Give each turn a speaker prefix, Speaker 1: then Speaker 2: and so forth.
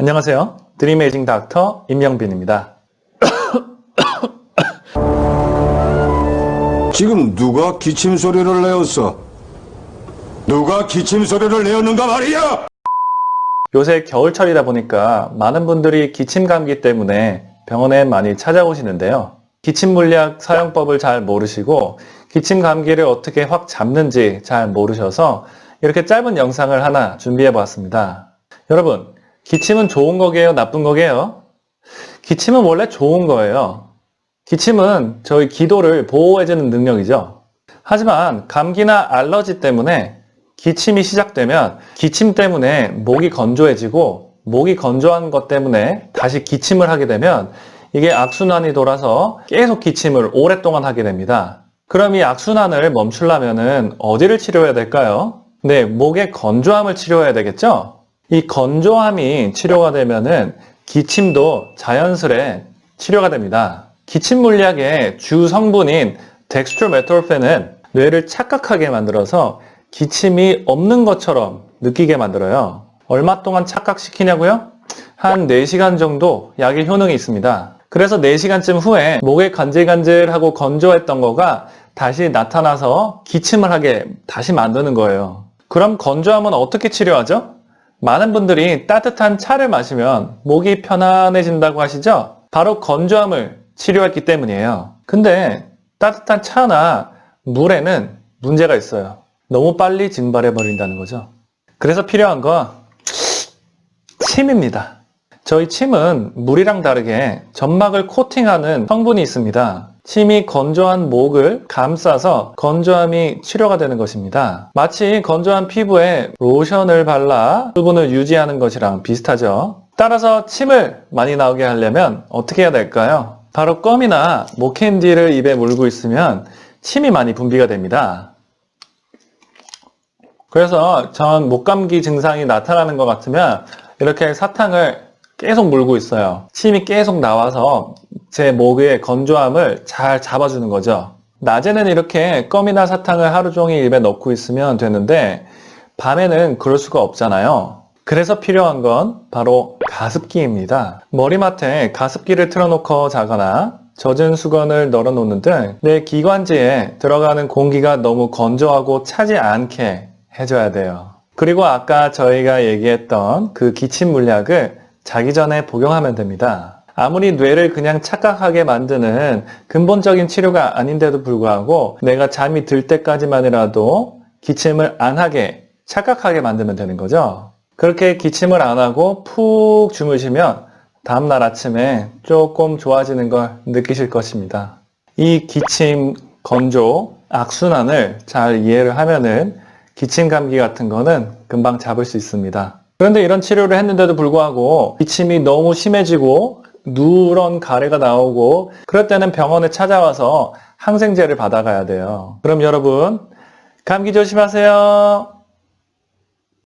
Speaker 1: 안녕하세요. 드림에이징 닥터 임영빈입니다.
Speaker 2: 지금 누가 기침 소리를 내었어? 누가 기침 소리를 내었는가 말이야!
Speaker 1: 요새 겨울철이다 보니까 많은 분들이 기침 감기 때문에 병원에 많이 찾아오시는데요. 기침 물약 사용법을 잘 모르시고 기침 감기를 어떻게 확 잡는지 잘 모르셔서 이렇게 짧은 영상을 하나 준비해 보았습니다. 여러분, 기침은 좋은 거게요? 나쁜 거게요? 기침은 원래 좋은 거예요. 기침은 저희 기도를 보호해주는 능력이죠. 하지만 감기나 알러지 때문에 기침이 시작되면 기침 때문에 목이 건조해지고 목이 건조한 것 때문에 다시 기침을 하게 되면 이게 악순환이 돌아서 계속 기침을 오랫동안 하게 됩니다. 그럼 이 악순환을 멈추려면 어디를 치료해야 될까요? 네, 목의 건조함을 치료해야 되겠죠? 이 건조함이 치료가 되면은 기침도 자연스레 치료가 됩니다. 기침 물약의 주 성분인 덱스트로메토르펜은 뇌를 착각하게 만들어서 기침이 없는 것처럼 느끼게 만들어요. 얼마 동안 착각시키냐고요? 한 4시간 정도 약의 효능이 있습니다. 그래서 4시간쯤 후에 목에 간질간질하고 건조했던 거가 다시 나타나서 기침을 하게 다시 만드는 거예요. 그럼 건조함은 어떻게 치료하죠? 많은 분들이 따뜻한 차를 마시면 목이 편안해진다고 하시죠? 바로 건조함을 치료했기 때문이에요. 근데 따뜻한 차나 물에는 문제가 있어요. 너무 빨리 증발해 버린다는 거죠. 그래서 필요한 건 침입니다. 저희 침은 물이랑 다르게 점막을 코팅하는 성분이 있습니다. 침이 건조한 목을 감싸서 건조함이 치료가 되는 것입니다. 마치 건조한 피부에 로션을 발라 수분을 유지하는 것이랑 비슷하죠. 따라서 침을 많이 나오게 하려면 어떻게 해야 될까요? 바로 껌이나 목캔디를 입에 물고 있으면 침이 많이 분비가 됩니다. 그래서 전 목감기 증상이 나타나는 것 같으면 이렇게 사탕을 계속 물고 있어요. 침이 계속 나와서 제 목의 건조함을 잘 잡아주는 거죠. 낮에는 이렇게 껌이나 사탕을 하루 종일 입에 넣고 있으면 되는데 밤에는 그럴 수가 없잖아요. 그래서 필요한 건 바로 가습기입니다. 머리맡에 가습기를 틀어놓고 자거나 젖은 수건을 널어 놓는 등 내 기관지에 들어가는 공기가 너무 건조하고 차지 않게 해줘야 돼요. 그리고 아까 저희가 얘기했던 그 기침 물약을 자기 전에 복용하면 됩니다. 아무리 뇌를 그냥 착각하게 만드는 근본적인 치료가 아닌데도 불구하고 내가 잠이 들 때까지만이라도 기침을 안 하게 착각하게 만들면 되는 거죠. 그렇게 기침을 안 하고 푹 주무시면 다음날 아침에 조금 좋아지는 걸 느끼실 것입니다. 이 기침, 건조, 악순환을 잘 이해를 하면은 기침 감기 같은 거는 금방 잡을 수 있습니다. 그런데 이런 치료를 했는데도 불구하고 기침이 너무 심해지고 누런 가래가 나오고 그럴 때는 병원에 찾아와서 항생제를 받아가야 돼요. 그럼 여러분 감기 조심하세요.